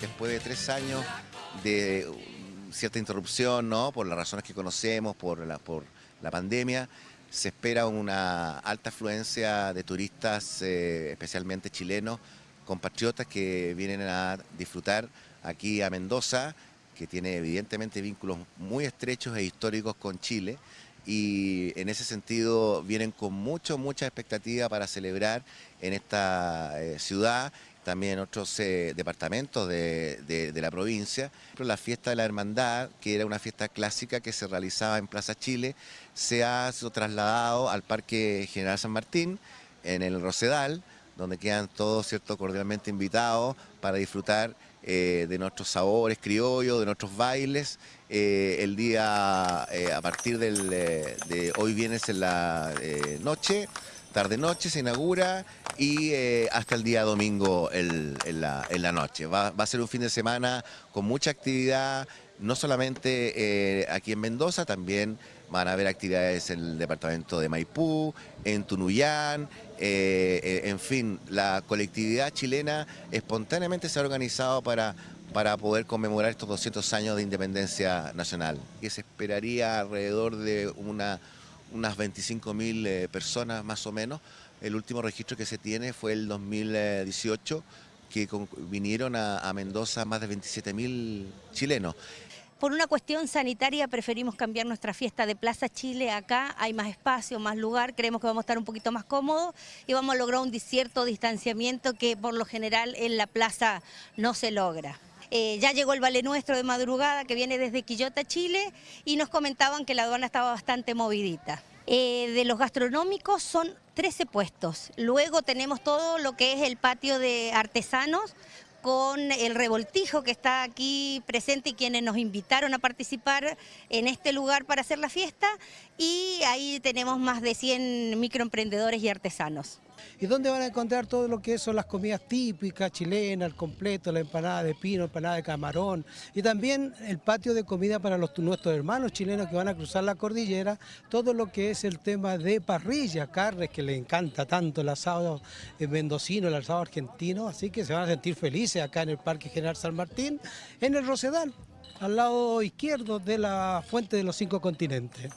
Después de tres años de cierta interrupción, ¿no? por las razones que conocemos, por la, pandemia, se espera una alta afluencia de turistas, eh, especialmente chilenos, compatriotas que vienen a disfrutar aquí a Mendoza, que tiene evidentemente vínculos muy estrechos e históricos con Chile y en ese sentido vienen con mucho, mucha expectativa para celebrar en esta eh, ciudad también otros eh, departamentos de, la provincia. La fiesta de la hermandad, que era una fiesta clásica que se realizaba en Plaza Chile, se ha sido trasladado al Parque General San Martín, en el Rosedal, donde quedan todos cierto, cordialmente invitados para disfrutar eh, de nuestros sabores criollos, de nuestros bailes. Eh, el día, a partir de hoy viernes en la noche, tarde-noche se inaugura y eh, hasta el día domingo en, la, noche. Va, a ser un fin de semana con mucha actividad, no solamente eh, aquí en Mendoza, también van a haber actividades en el departamento de Maipú, en Tunuyán, eh, en fin, la colectividad chilena espontáneamente se ha organizado para para poder conmemorar estos 200 años de independencia nacional, que se esperaría alrededor de una unas 25.000 eh, personas más o menos. El último registro que se tiene fue el 2018, que vinieron a, Mendoza más de 27.000 chilenos. Por una cuestión sanitaria preferimos cambiar nuestra fiesta de Plaza Chile acá, hay más espacio, más lugar, creemos que vamos a estar un poquito más cómodos y vamos a lograr un cierto distanciamiento que por lo general en la plaza no se logra. Eh, ya llegó el Vale Nuestro de madrugada que viene desde Quillota, Chile, y nos comentaban que la aduana estaba bastante movidita. Eh, de los gastronómicos son 13 puestos. Luego tenemos todo lo que es el patio de artesanos con el revoltijo que está aquí presente y quienes nos invitaron a participar en este lugar para hacer la fiesta y ahí tenemos más de 100 microemprendedores y artesanos. ¿Y dónde van a encontrar todo lo que son las comidas típicas chilenas, el completo, la empanada de pino, empanada de camarón y también el patio de comida para los, nuestros hermanos chilenos que van a cruzar la cordillera, todo lo que es el tema de parrilla, carnes que les encanta tanto el asado mendocino, el asado argentino, así que se van a sentir felices acá en el Parque General San Martín, en el Rosedal, al lado izquierdo de la Fuente de los Cinco Continentes.